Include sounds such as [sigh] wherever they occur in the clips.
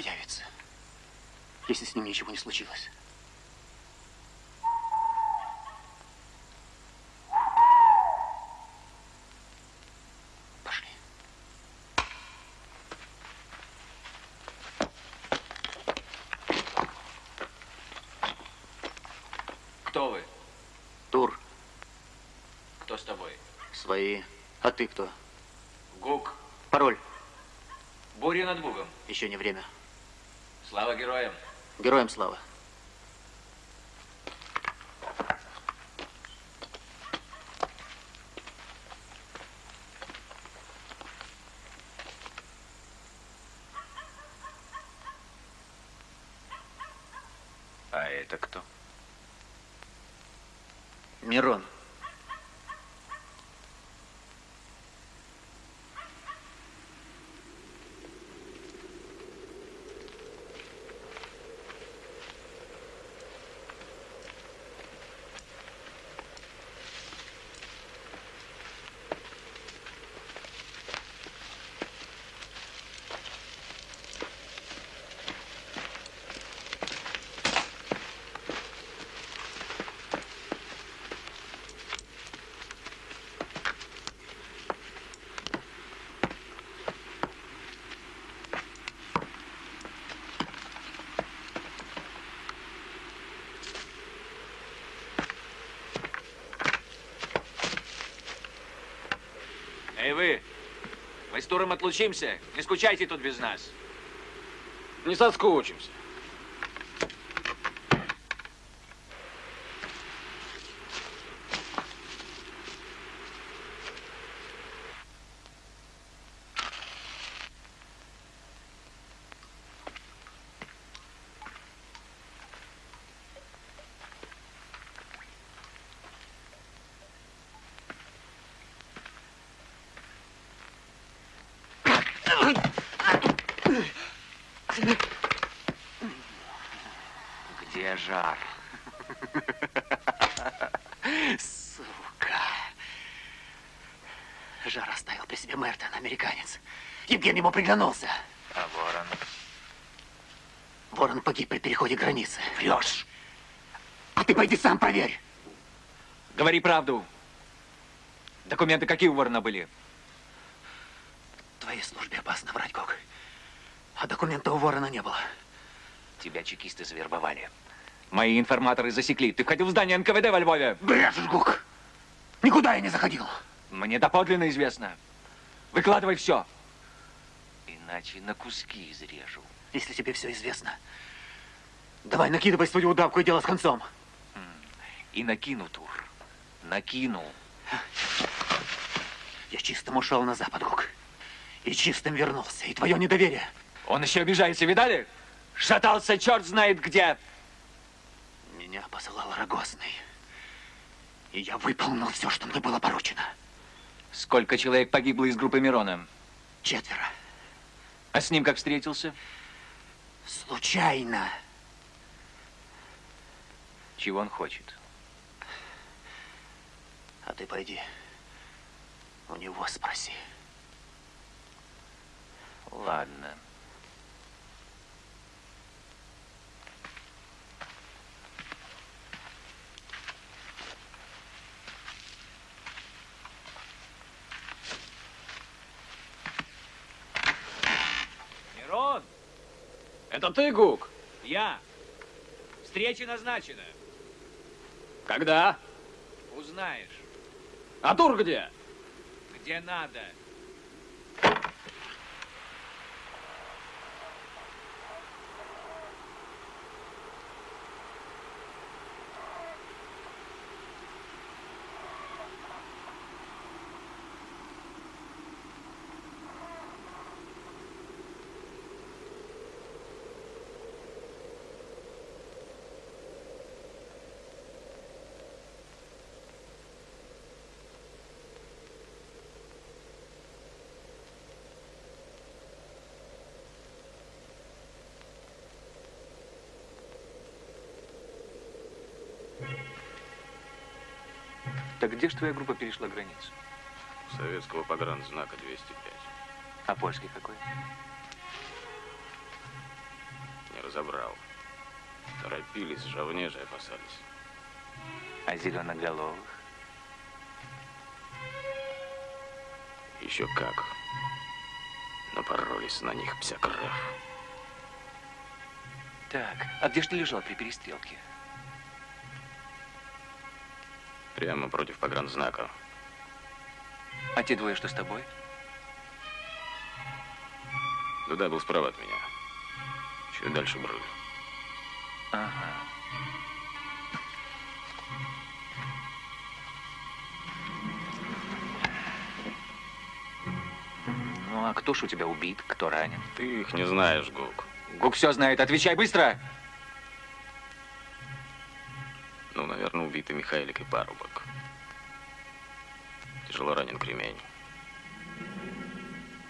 появится, если с ним ничего не случилось. Свои. А ты кто? Гук. Пароль. Буря над Бугом. Еще не время. Слава героям. Героям слава. А это кто? Мирон. Туром отлучимся. Не скучайте тут без нас. Не соскучимся. Ему приглянулся. А Ворон? Ворон погиб при переходе границы. Врешь. А ты пойди сам проверь. Говори правду. Документы какие у Ворона были? Твоей службе опасно врать, Гог. А документа у Ворона не было. Тебя чекисты завербовали. Мои информаторы засекли. Ты входил в здание НКВД во Львове. Брешешь, Гук. Никуда я не заходил. Мне доподлинно известно. Выкладывай все иначе на куски изрежу. Если тебе все известно, давай накидывай свою удавку и дело с концом. И накину, Тур. Накину. Я чистым ушел на запад, Гук. И чистым вернулся. И твое недоверие. Он еще обижается, видали? Шатался черт знает где. Меня посылал Рогозный. И я выполнил все, что мне было поручено. Сколько человек погибло из группы Мирона? Четверо. А с ним как встретился? Случайно. Чего он хочет? А ты пойди, у него спроси. Ладно. Это ты, Гук? Я. Встреча назначена. Когда? Узнаешь. А тур где? Где надо. Так где же твоя группа перешла границу? Советского погранзнака 205. А польский какой? бы забрал. Торопились, жавнежи опасались. А зеленоголовых? Еще как. Напоролись на них псякрах. Так, а где ж ты лежал при перестрелке? Прямо против погранзнака. А те двое, что с тобой? Туда был справа от меня. Чуть дальше брали. Ага. Ну, а кто ж у тебя убит, кто ранен? Ты их не знаешь, Гук. Гук все знает, отвечай быстро! Ну, убитый Михайлик и парубок. Тяжело ранен кремень.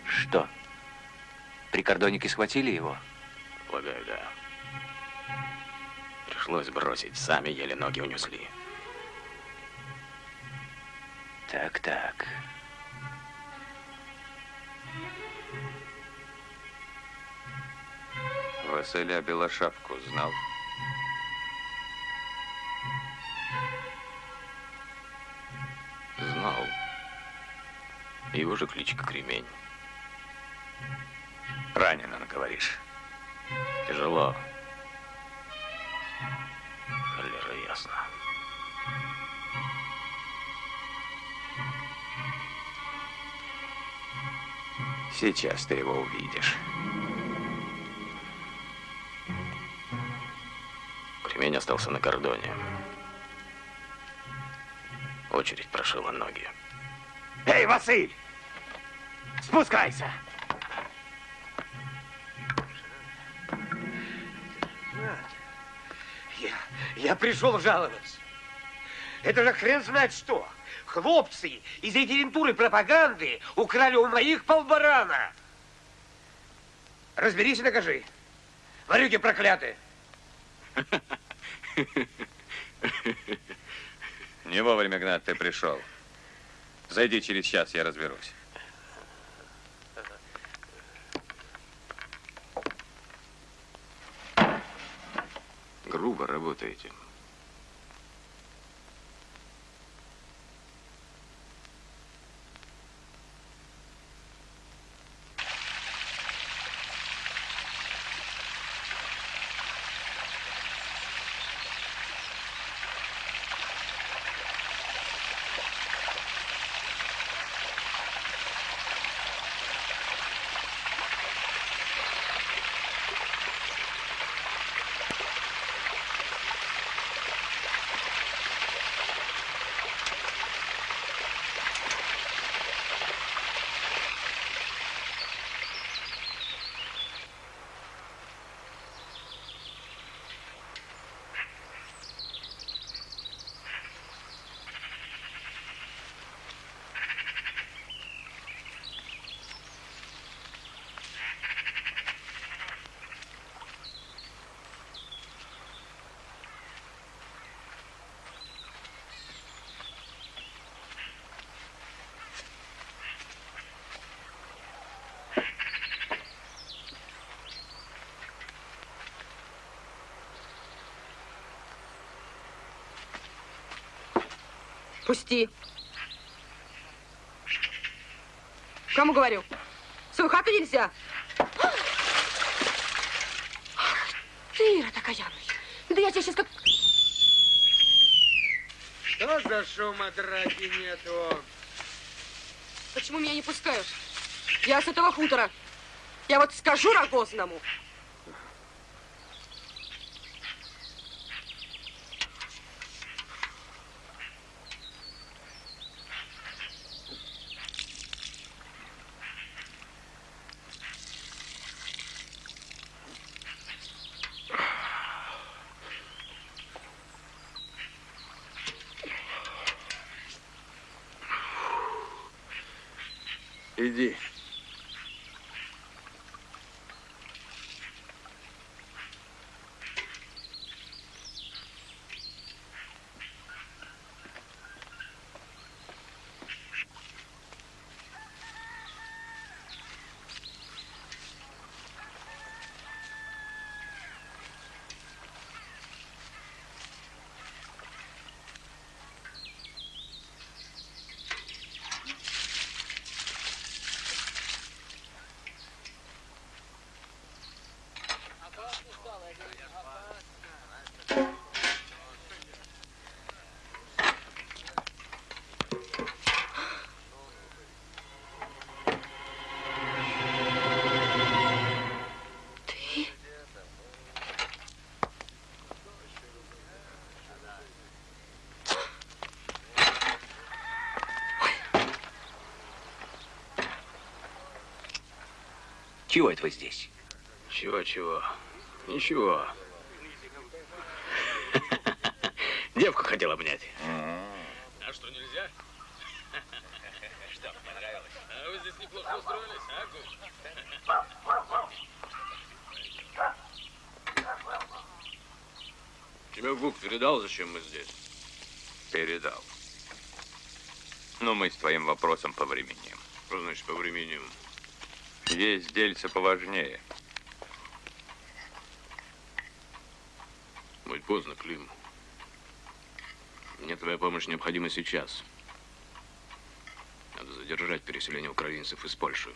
Что? Прикордонники схватили его? Полагаю, да. Пришлось бросить, сами еле ноги унесли. Так-так. Василя Белошапку? Знал. Его же кличка Кремень. Ранен он, говоришь. Тяжело. Холера ясно. Сейчас ты его увидишь. Кремень остался на кордоне. Очередь прошила ноги. Эй, Василь! Спускайся! Я, я пришел жаловаться. Это же хрен знает что. Хлопцы из референтуры пропаганды украли у моих полбарана. Разберись и докажи. Варюги проклятые. [laughs] Не вовремя, Гнат, ты пришел. Зайди через час, я разберусь. Грубо работаете. Пусти. Кому говорю? В свою хату нельзя. Ты, Ира, такая Да я тебе сейчас как... Что за шума драки нету? Почему меня не пускаешь? Я с этого хутора. Я вот скажу Рогозному. Иди. Чего это вы здесь? Чего-чего? Ничего. [laughs] Девку хотел обнять. А что, нельзя? [laughs] Что, понравилось? А вы здесь неплохо устроились, а, Тебе Гук передал, зачем мы здесь? Передал. Но мы с твоим вопросом по времени. Что значит по времени? Есть дельца поважнее. Будет поздно, Клим. Мне твоя помощь необходима сейчас. Надо задержать переселение украинцев из Польши.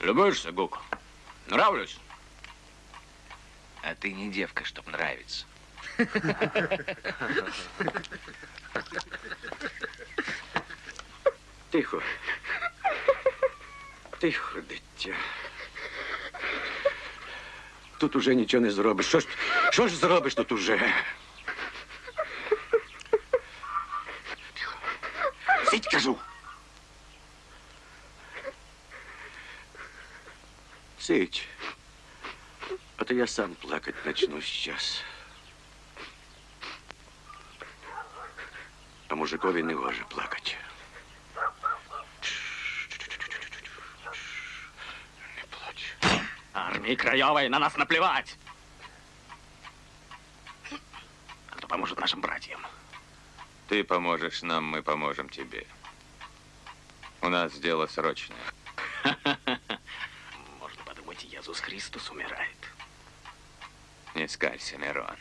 Любуешься, Гук? Нравлюсь? А ты не девка, чтоб нравиться. [laughs] Тихо. Тихо, дитя. Тут уже нічого не зробиш. Що ж, що ж зробиш тут уже? Тихо. Сидь, кажу. Сидь. А то я сам плакать начну сейчас. А мужикові не гоже плакать. Не плач. Армии Краевой на нас наплевать. А кто поможет нашим братьям? Ты поможешь нам, мы поможем тебе. У нас дело срочное. [laughs] Можно подумать, Иисус Христос умирает. Не скалься, Мирон.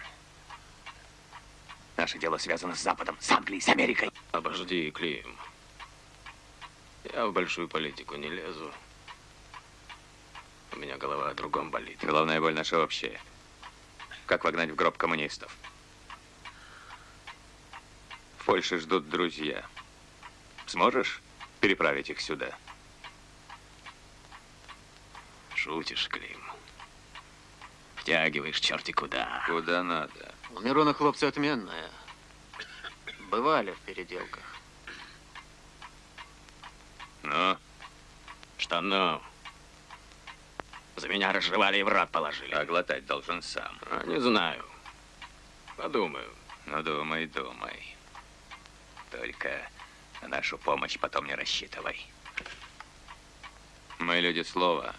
Наше дело связано с Западом, с Англией, с Америкой. Обожди, Клим. Я в большую политику не лезу. У меня голова о другом болит. Головная боль наша общая. Как вогнать в гроб коммунистов? В Польше ждут друзья. Сможешь переправить их сюда? Шутишь, Клим. Втягиваешь черти куда. Куда надо. У Мирона хлопцы отменные. Бывали в переделках. Ну, Что ну? За меня разжевали и в рад положили. а глотать должен сам. А, не знаю. Подумаю. Ну, думай, думай. Только на нашу помощь потом не рассчитывай. Мы люди слова.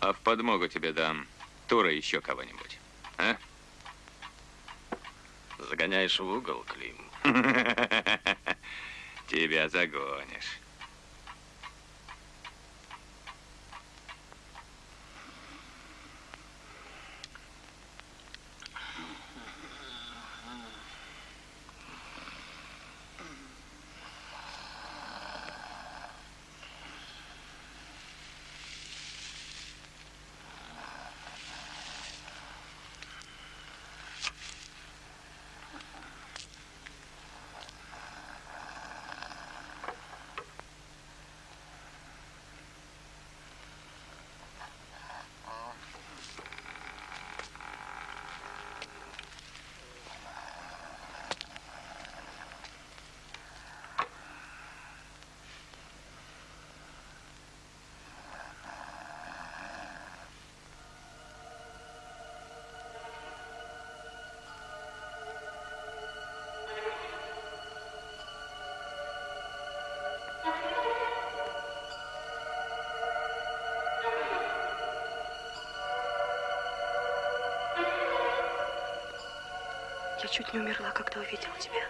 А в подмогу тебе дам Тура еще кого-нибудь. А? Загоняешь в угол, Клим. [laughs] [laughs] Тебя загонишь. Чуть не умерла, когда увидела тебя.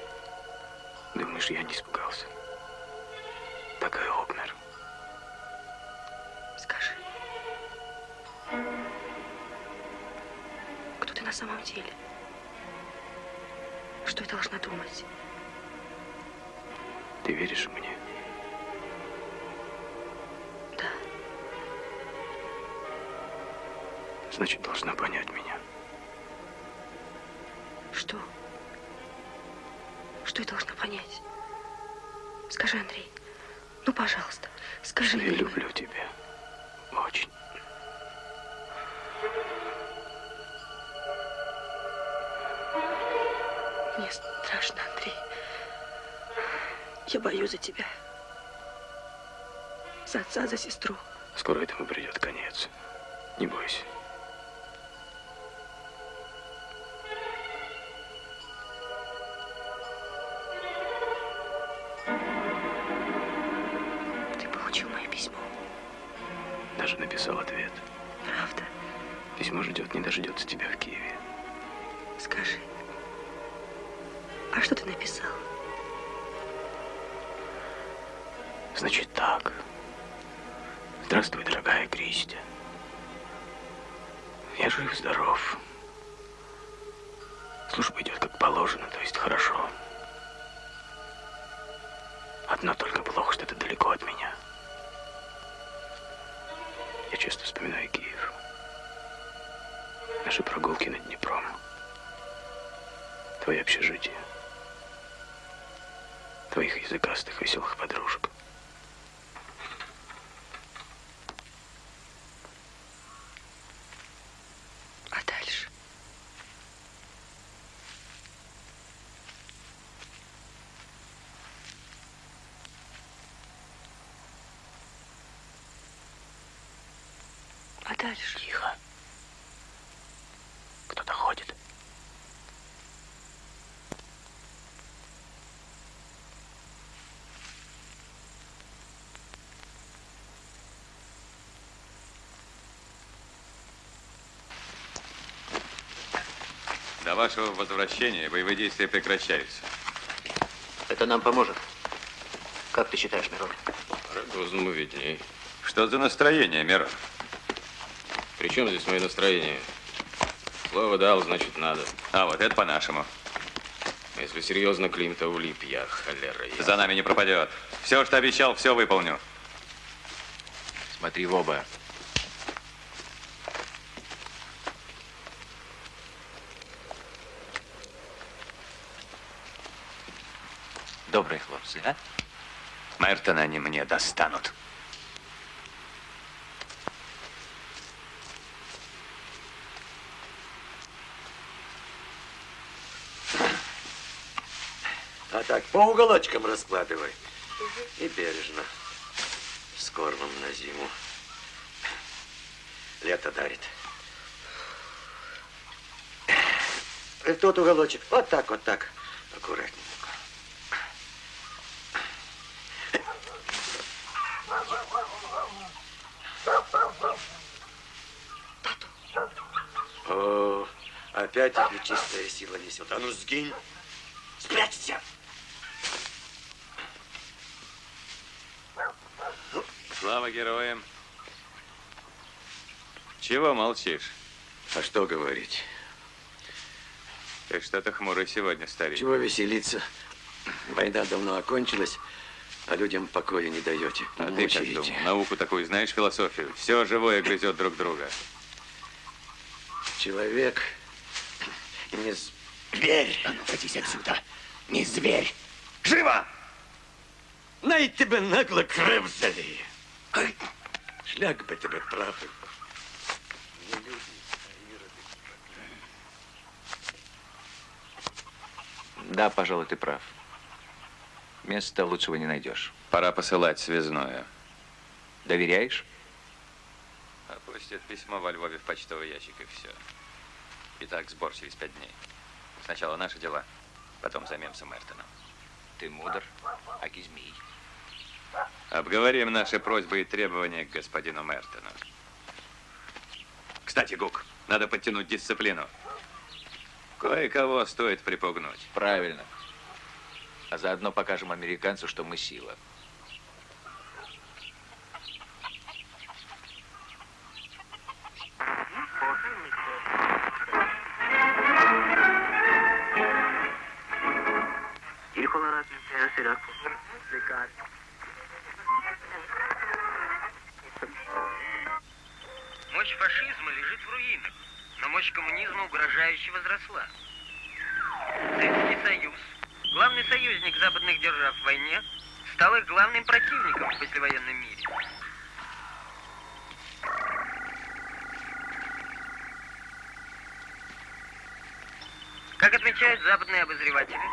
Думаешь, я не испугался? Так и обмер. Скажи. Кто ты на самом деле? Что я должна думать? Ты веришь мне? Да. Значит, должна понять меня. Что? Что я должна понять? Скажи, Андрей. Ну, пожалуйста, скажи Я люблю тебя. Очень. Мне страшно, Андрей. Я боюсь за тебя. за отца, за сестру. Скоро этому придет конец. Не бойся. Дальше? Тихо. Кто-то ходит. До вашего возвращения боевые действия прекращаются. Это нам поможет. Как ты считаешь, Мирон? Рогозному видней. Что за настроение, Мирон? При чем здесь мое настроение? Слово дал, значит надо. А вот это по-нашему. Если серьезно, Климта улип я, холера я. За нами не пропадет. Все, что обещал, все выполню. Смотри в оба. Добрые хлопцы, а? Мертона они мне достанут. Так по уголочкам раскладывай. И бережно. С кормом на зиму. Лето дарит. И Тот уголочек. Вот так, вот так. Аккуратненько. О, опять чистая сила несет. А ну сгинь. Спрячься. Слава героям. Чего молчишь? А что говорить? Ты что-то хмурый сегодня, старик. Чего веселиться? Война давно окончилась, а людям покоя не даете. А ты как Мучаете. думал? Науку такую знаешь, философию? Все живое грызет друг друга. Человек не зверь. А ну, катись отсюда. Не зверь. Живо! Най тебе нагло крив Шлях би тебе трапив. Не люди, а іроди. Да, пожалуй, ты прав. Места лучшего не найдешь. Пора посылать связное. Доверяешь? Опустят письмо во Львове в почтовый ящик и все. Итак, сбор через пять дней. Сначала наши дела, потом займемся Мертоном. Ты мудр, аки змей. Обговорим наши просьбы и требования к господину Мертону. Кстати, Гук, надо подтянуть дисциплину. Кое-кого стоит припугнуть. Правильно. А заодно покажем американцу, что мы сила. Мощь фашизма лежит в руинах, но мощь коммунизма угрожающе возросла. Советский Союз, главный союзник западных держав в войне, стал их главным противником в послевоенном мире. Как отмечают западные обозреватели,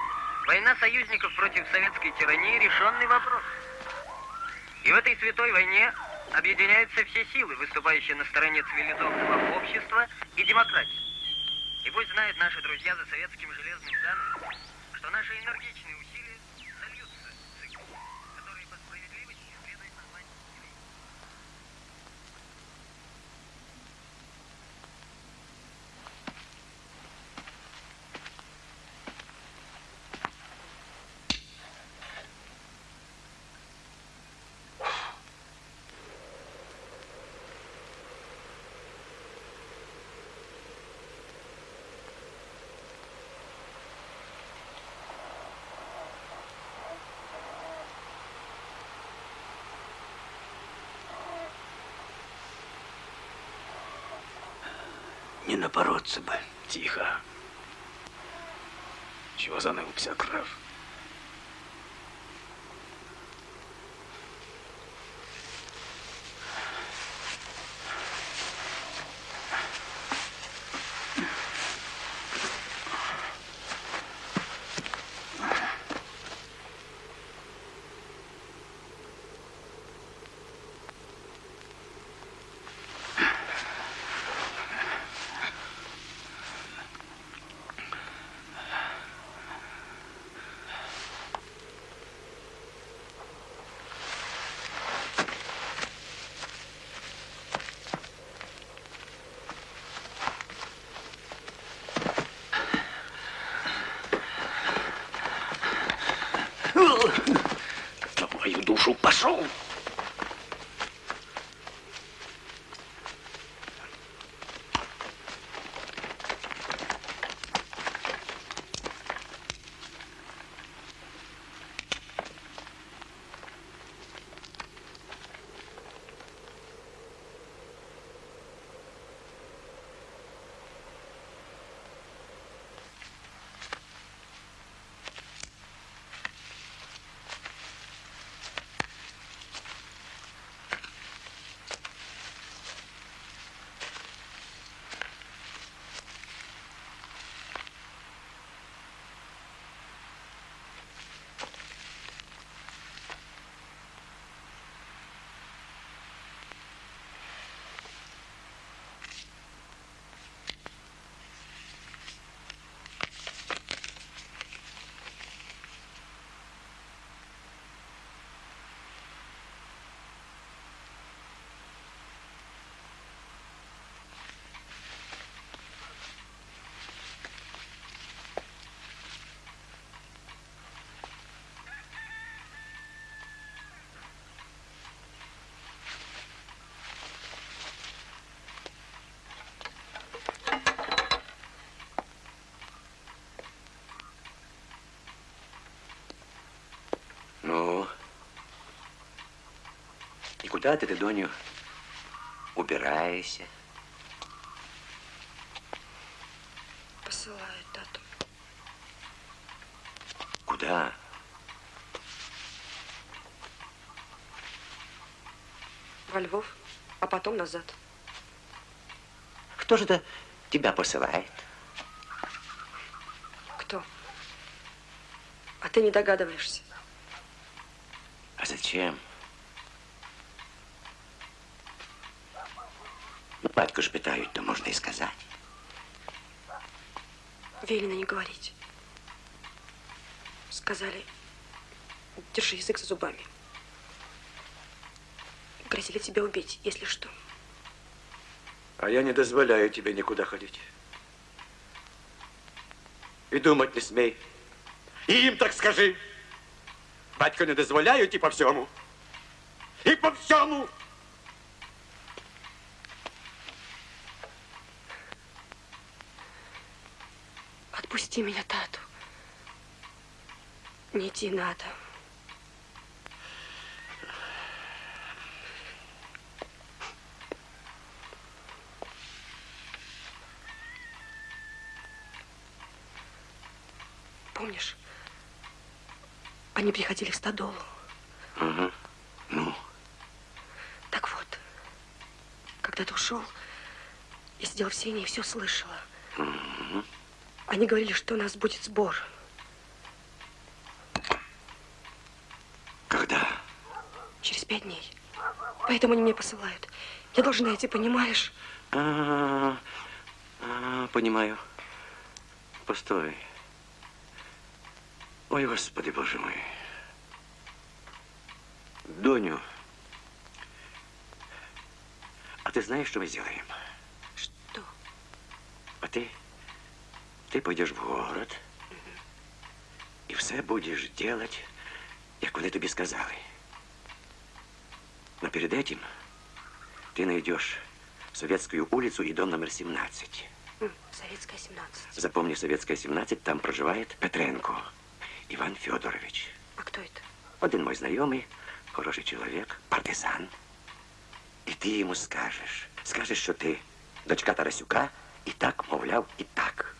война союзников против советской тирании – решенный вопрос. И в этой святой войне объединяются все силы, выступающие на стороне цивилизованного общества и демократии. И пусть знают наши друзья за советским железным занавесом, что наши энергичные Не напороться бы. Тихо. Чего занылся, граф? Куда ты, ты, Доню, убираешься? Посылаю тату. Куда? Во Львов, а потом назад. Кто же это тебя посылает? Кто? А ты не догадываешься. А зачем? Ну, батьку ж питают, то можно и сказать. Велено не говорить. Сказали, держи язык за зубами. Грозили тебя убить, если что. А я не дозволяю тебе никуда ходить. И думать не смей. И им так скажи. Батько не дозволяють і по всьому. І по всьому. Отпусти меня, тату. Не идти надо. Помнишь, они приходили в стадолу. Угу. Ну, Так вот, когда ты ушел, я сидела в сене и все слышала. Они говорили, что у нас будет сбор. Когда? Через пять дней. Поэтому они меня посылают. Я должна идти, понимаешь? А, а, понимаю. Постой. Ой, Господи, Боже мой. Доню, а ты знаешь, что мы сделаем? Что? А ти, ти пойдеш в город і все будеш делать, як вони тобі сказали. Но перед этим ты найдешь Советскую улицу и дом номер 17. М, Советская, 17. Запомни, Советская 17, там проживает Петренко Иван Федорович. А кто это? Один мой знайомий, хороший чоловік, партизан. І ти йому скажеш, скажеш, що ти дочка Тарасюка, і так, мовляв, і так.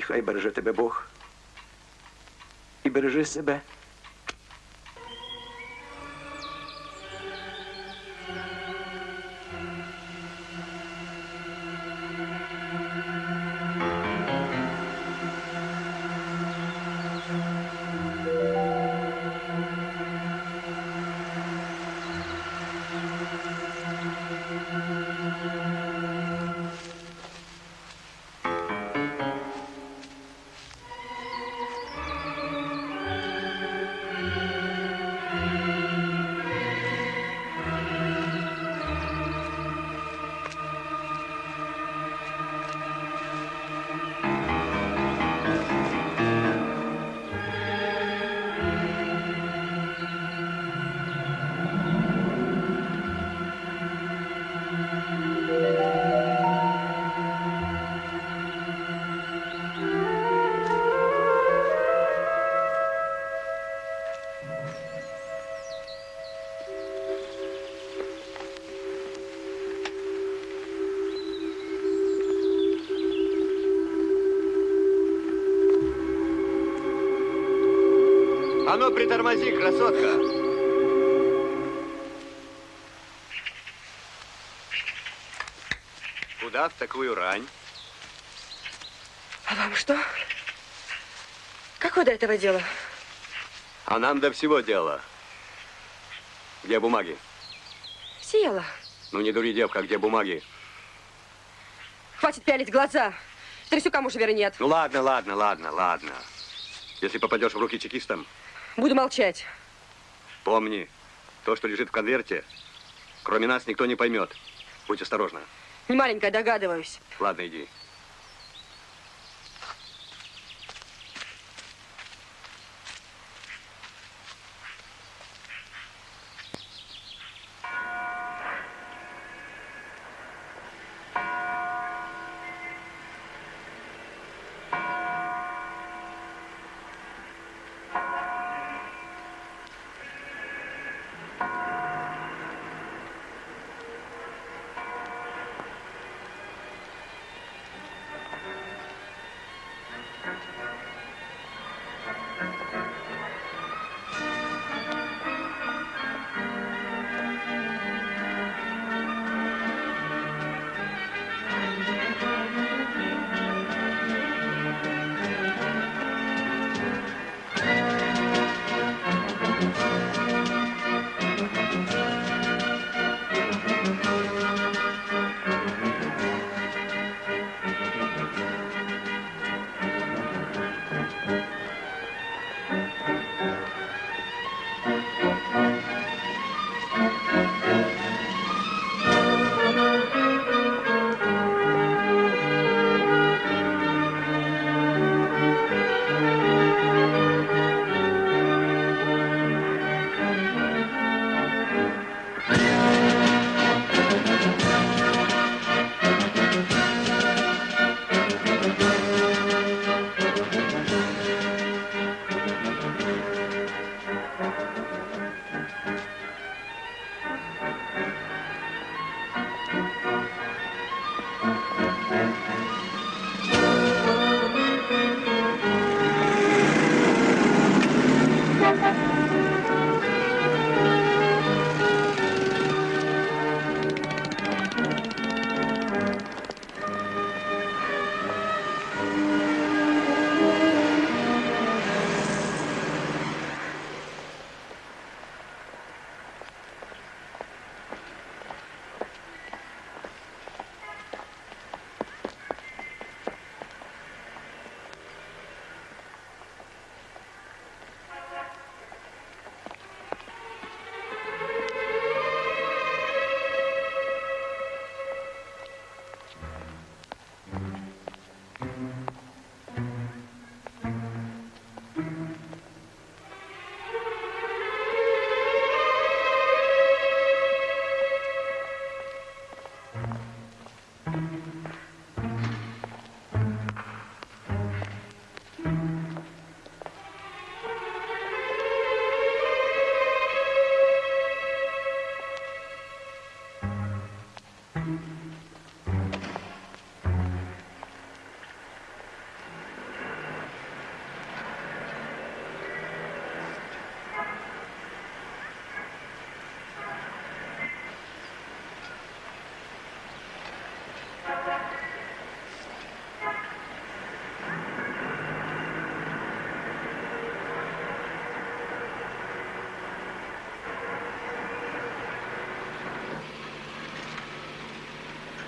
І хай береже тебе Бог. І бережи себе. Ну, притормози, красотка. Куда в такую рань? А вам что? Какое до этого дело? А нам до всего дела. Где бумаги? Села. Ну, не дури, девка, где бумаги? Хватит пялить глаза. Трясюкам уже веры нет. Ну, ладно, ладно, ладно, ладно. Если попадешь в руки чекистам, Буду молчать. помни, то, что лежит в конверте, кроме нас никто не поймет. Будь осторожна. Не маленькая, догадываюсь. Ладно, иди.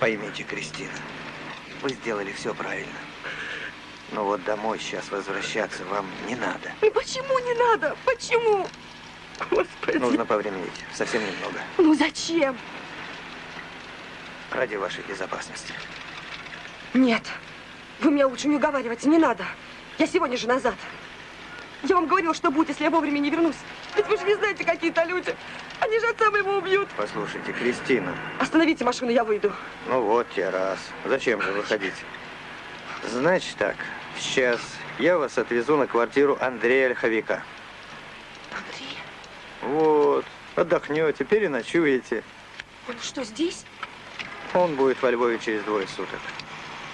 Поймите, Кристина, вы сделали все правильно. Но вот домой сейчас возвращаться вам не надо. Ну почему не надо? Почему? Господи. Нужно повременить. Совсем немного. Ну зачем? Ради вашей безопасности. Нет. Вы меня лучше не уговаривайте, не надо. Я сегодня же назад. Я вам говорила, что будет, если я вовремя не вернусь. Ведь вы же не знаете, какие-то люди. Они же отца моего убьют. Послушайте, Кристина. Остановите машину, я выйду. Ну вот те раз. Зачем же выходить? Значит так, сейчас я вас отвезу на квартиру Андрея Ольховика. Андрей? Вот, отдохнете, переночуете. Он что, здесь? Он будет во Львове через двое суток.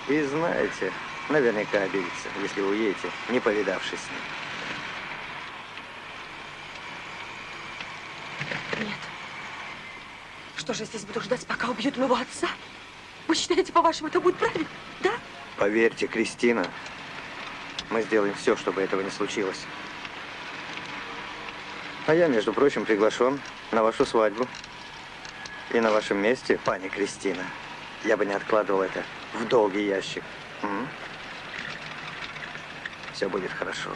И знаете, наверняка обидится, если уедете, не повидавшись с ним. Что же я здесь буду ждать, пока убьют моего отца? Вы считаете, по-вашему, это будет правильно? Да? Поверьте, Кристина, мы сделаем все, чтобы этого не случилось. А я, между прочим, приглашен на вашу свадьбу. И на вашем месте, пани Кристина, я бы не откладывал это в долгий ящик. М? Все будет хорошо.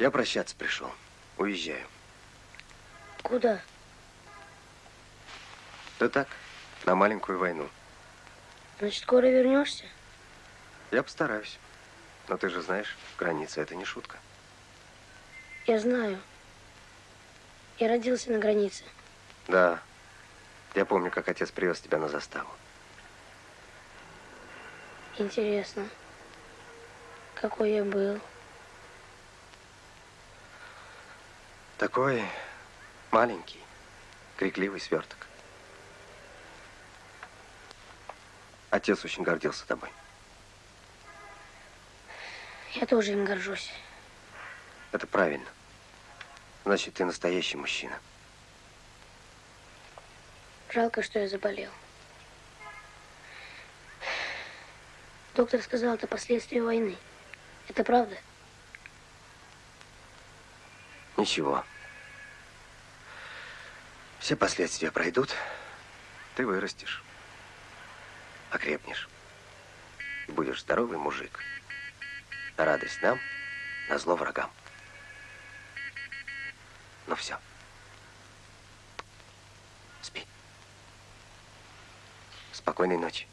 Я прощаться пришел. Уезжаю. Куда? Да так, на маленькую войну. Значит, скоро вернешься? Я постараюсь. Но ты же знаешь, граница это не шутка. Я знаю. Я родился на границе. Да. Я помню, как отец привез тебя на заставу. Интересно, какой я был. Такой маленький, крикливый сверток. Отец очень гордился тобой. Я тоже им горжусь. Это правильно. Значит, ты настоящий мужчина. Жалко, что я заболел. Доктор сказал, это последствия войны. Это правда? Ничего. Все последствия пройдут. Ты вырастешь. Окрепнешь. И будешь здоровый мужик. На радость нам, на зло врагам. Ну все. Спи. Спокойной ночи.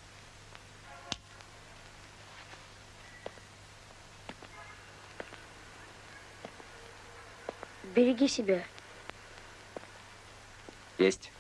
Береги себя. Есть.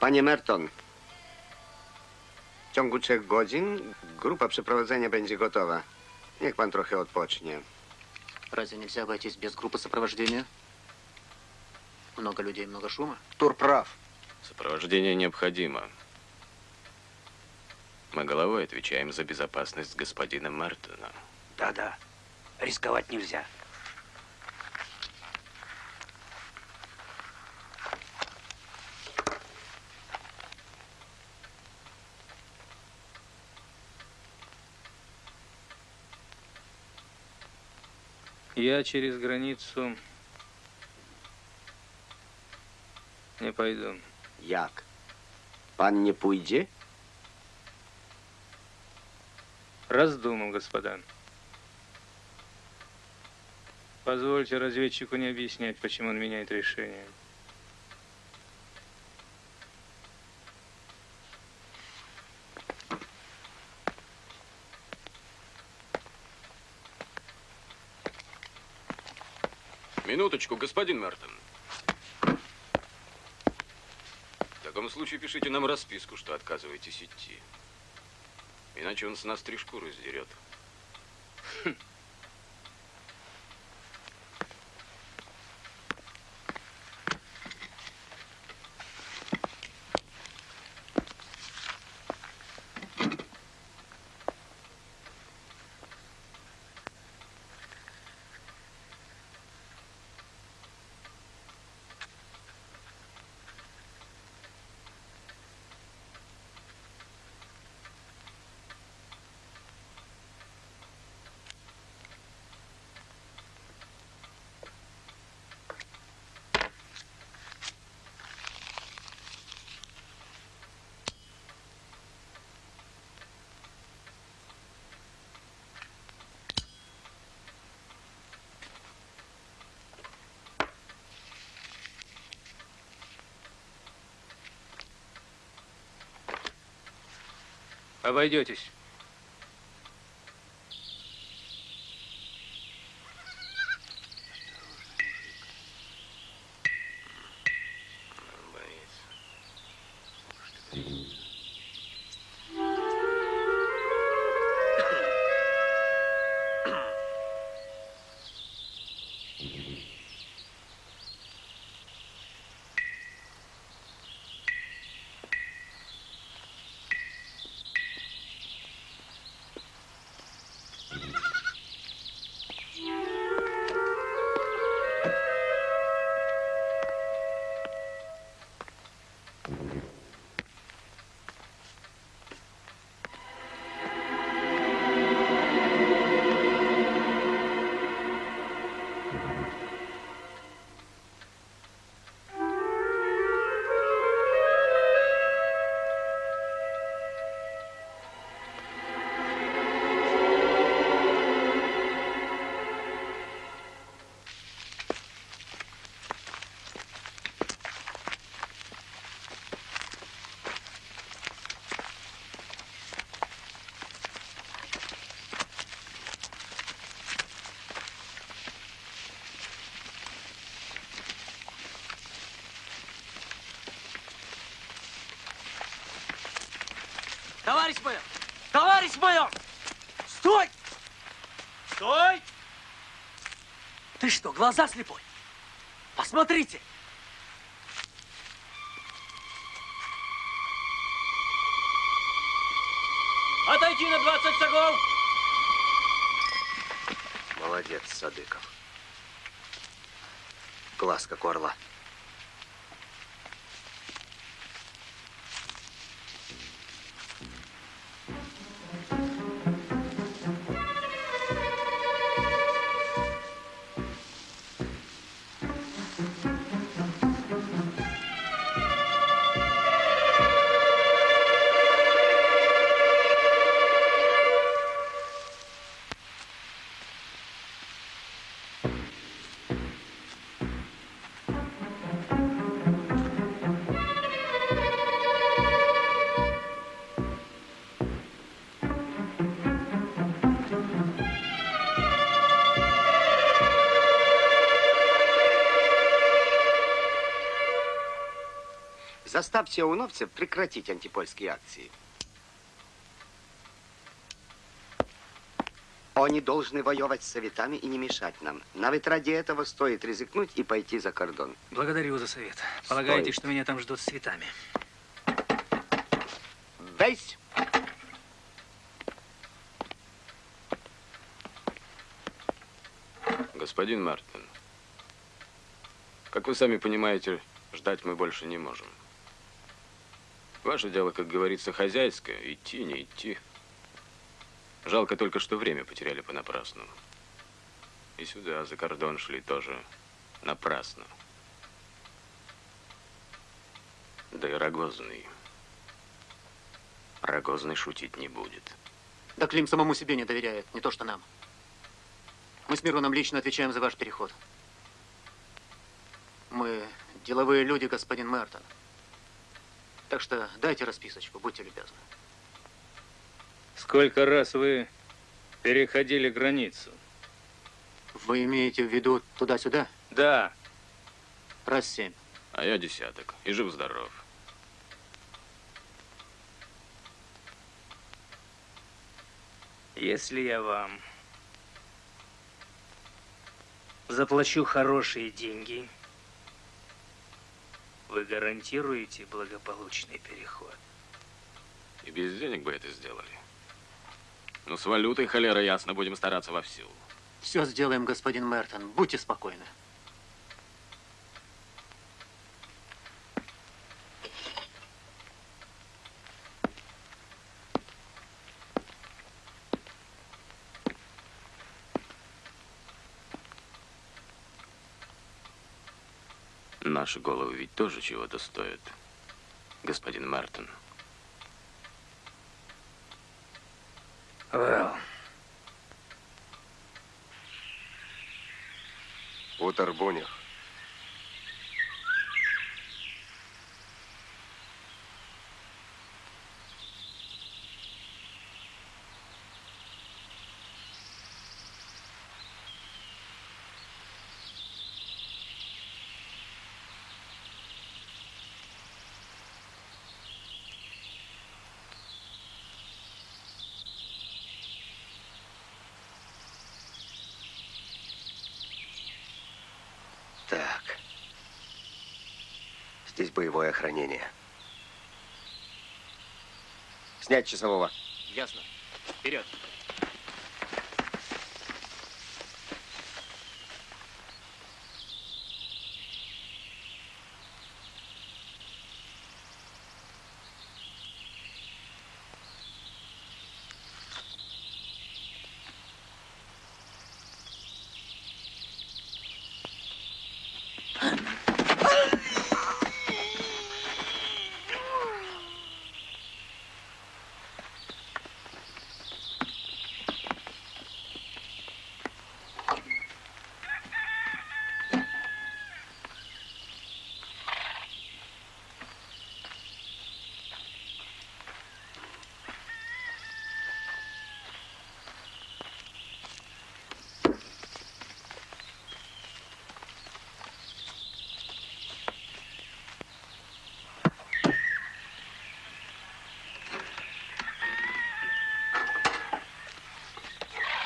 Panie Merton, w ciągu trzech godzin grupa przeprowadzenia będzie gotowa. Niech pan trochę odpocznie. Разве нельзя обойтись без группы сопровождения? Много людей, много шума. Тур прав. Сопровождение необходимо. Мы головой отвечаем за безопасность господина Мертона. Да-да, рисковать нельзя. Я через границу не пойду. Jak? Pan nie pójdzie? Раздумал, господа. Позвольте разведчику не объяснять, почему он меняет решение. Минуточку, господин Мертон. В таком случае пишите нам расписку, что отказываетесь идти. Иначе он с нас три шкуры сдерет. Обойдетесь. Товарищ майор! Товарищ майор! Стой! Стой! Ты что, глаза слепой? Посмотрите! Отойди на 20 шагов! Молодец, Садыков. Глаз как у орла. Заставьте ауновцев прекратить антипольские акции. Они должны воевать с советами и не мешать нам. Навіть ради этого стоит рискнуть и пойти за кордон. Благодарю за совет. Полагаете, что меня там ждут с цветами? Весь! Господин Мартин, как вы сами понимаете, ждать мы больше не можем. Ваше дело, как говорится, хозяйское. Идти, не идти. Жалко только, что время потеряли понапрасну. И сюда, за кордон шли тоже напрасно. Да и Рогозный. Рогозный шутить не будет. Да Клим самому себе не доверяет, не то что нам. Мы с Мироном лично отвечаем за ваш переход. Мы деловые люди, господин Мертон. Так что дайте расписочку, будьте любезны. Сколько раз вы переходили границу? Вы имеете в виду туда-сюда? Да. Раз семь. А я десяток. И жив-здоров. Если я вам заплачу хорошие деньги, вы гарантируете благополучный переход. И без денег бы это сделали. Ну, с валютой, холера, ясно, будем стараться вовсю. Все сделаем, господин Мертон. Будьте спокойны. Наши головы ведь тоже чего-то стоят, господин Мартин. Well. Утор Бунях. Так. Здесь боевое охранение. Снять часового. Ясно. Вперед.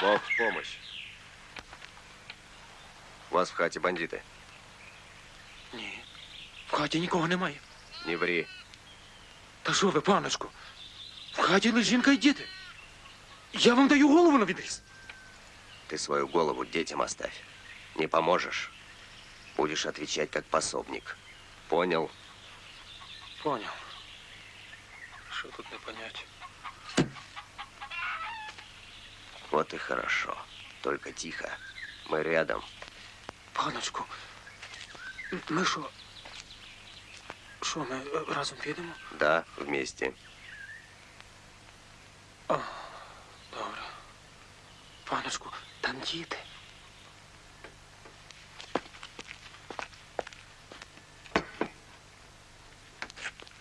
Бог в помощь. У вас в хаті бандити. Ні. В хаті нікого немає. Не ври. Та що ви, паночку? В хаті лише жінка і діти. Я вам даю голову на відріз. Ты свою голову детям оставь. Не поможешь, будешь отвечать как пособник. Понял? Понял. Що тут не понять? Вот и хорошо. Только тихо. Мы рядом. Паночку, ми що? Що, ми е, разом підемо? Да, вместе. О, добре. Паночку, там діти.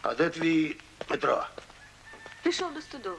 А де твій Петро? Пішов до студови.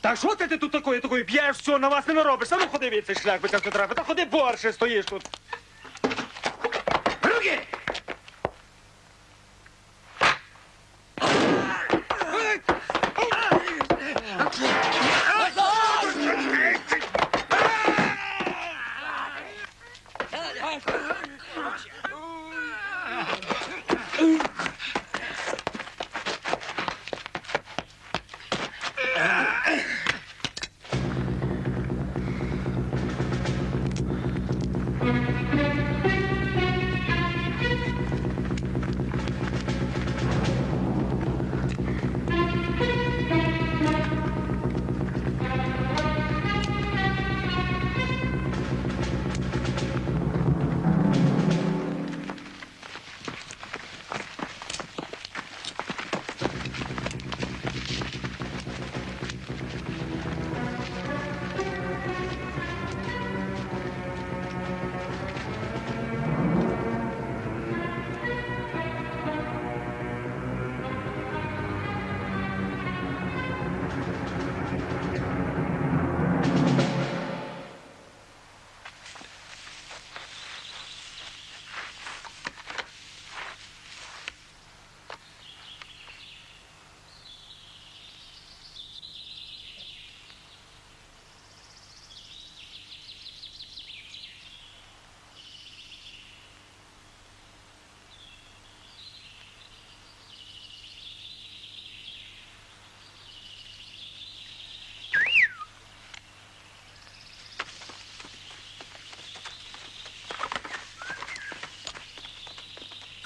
Та що ти, ти тут такое, такое п'єш, все, на вас не наробиш. А ну ходи від цей шлях, би це не треба. Та ходи борше стоїш тут. Руки!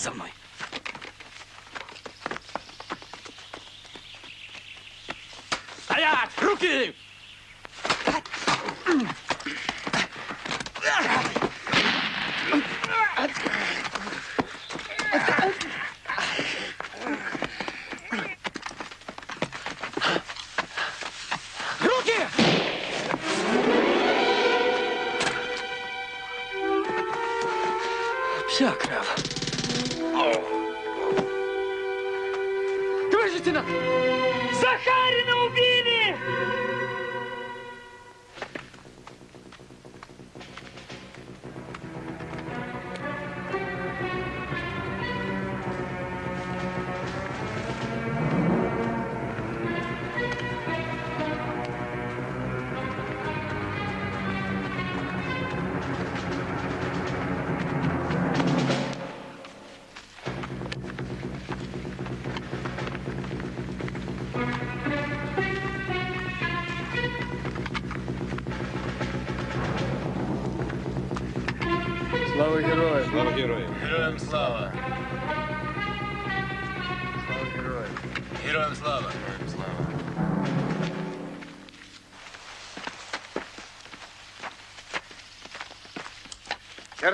За мной. Стоять! Руки! Руки!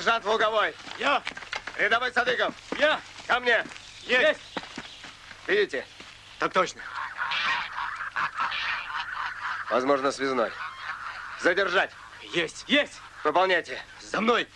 Сержант Луговой. Я! Рядовой Садыков. Я! Ко мне. Есть! Видите? Так точно. Возможно, связной. Задержать. Есть! Есть! Выполняйте. За мной!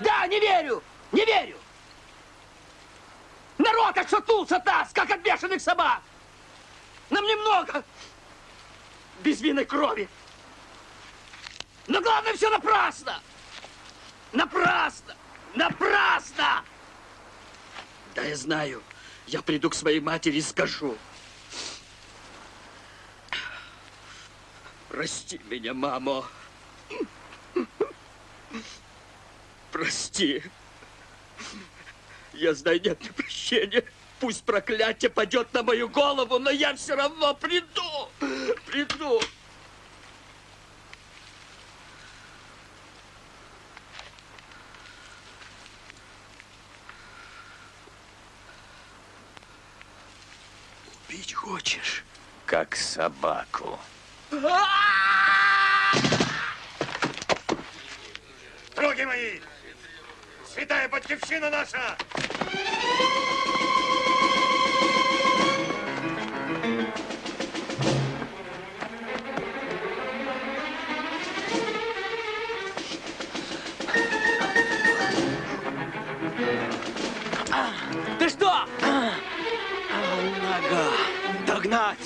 Да, не верю! Не верю! Народ отшатнулся таз, как от бешеных собак! Нам немного безвинной крови. Но главное, все напрасно! Напрасно! Напрасно! Да, я знаю. Я приду к своей матери и скажу. Прости меня, мамо прости. Я знаю, нет мне прощения. Пусть проклятие падет на мою голову, но я все равно приду. Приду. Убить хочешь? Как собаку. А! Руки мои! Святая Батьківщина наша! Ты что? Нога. Догнать.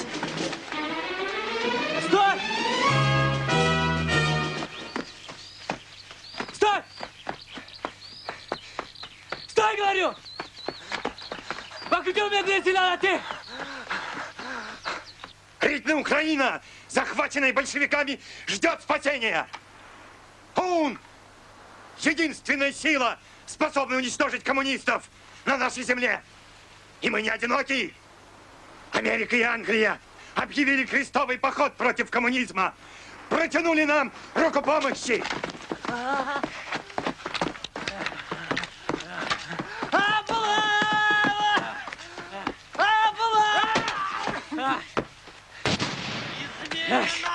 Рідна Украина, захваченная большевиками, ждет спасения. ОУН – единственная сила, способная уничтожить коммунистов на нашей земле. И мы не одиноки. Америка и Англия объявили крестовый поход против коммунизма. Протянули нам руку помощи. Yes.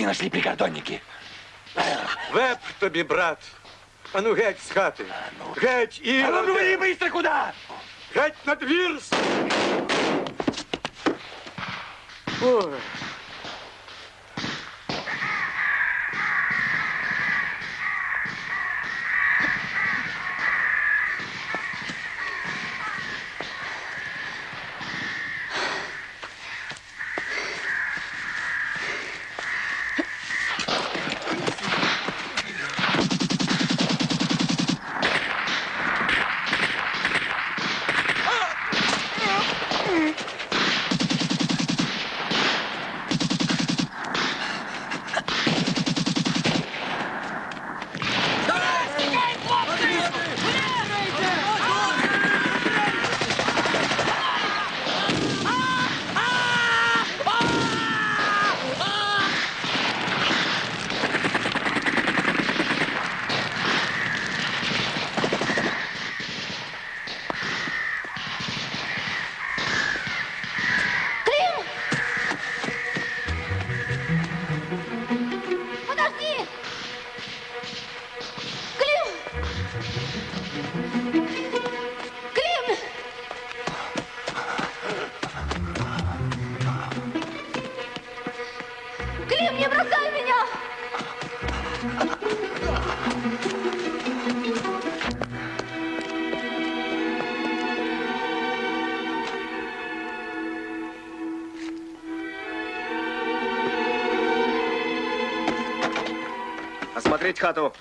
Сховай, чтобы не нашли прикордонники. Веб тобі, брат. А ну геть з хати. Геть і. А ну, говори быстро, куда? Геть на двір! Ой. 市川と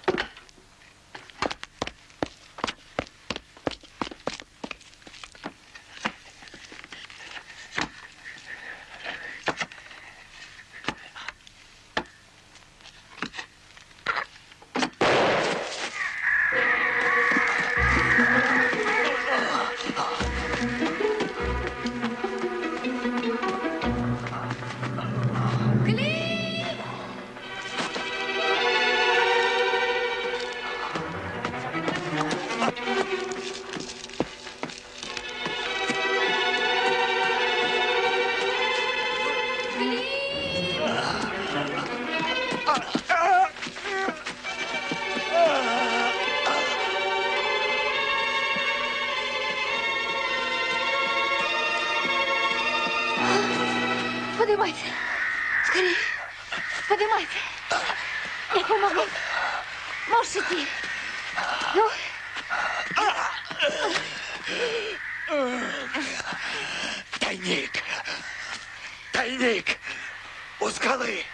Я помогу. Можешь идти. Ну. Тайник! Тайник! У скалы!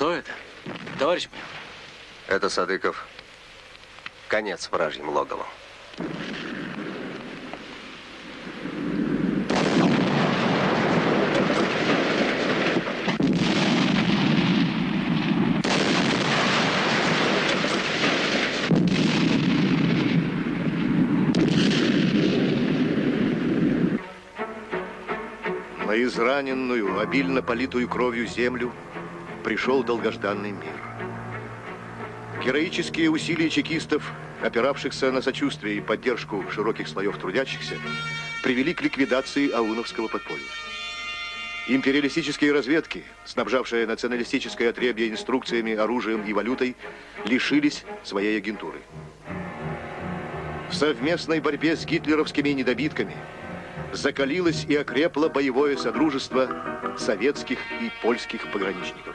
Что это? Товарищ майор. Это Садыков. Конец вражьим логову. На израненную, обильно политую кровью землю пришел долгожданный мир. Героические усилия чекистов, опиравшихся на сочувствие и поддержку широких слоев трудящихся, привели к ликвидации ауновского подполья. Империалистические разведки, снабжавшие националистическое отребье инструкциями, оружием и валютой, лишились своей агентуры. В совместной борьбе с гитлеровскими недобитками закалилось и окрепло боевое содружество советских и польских пограничников.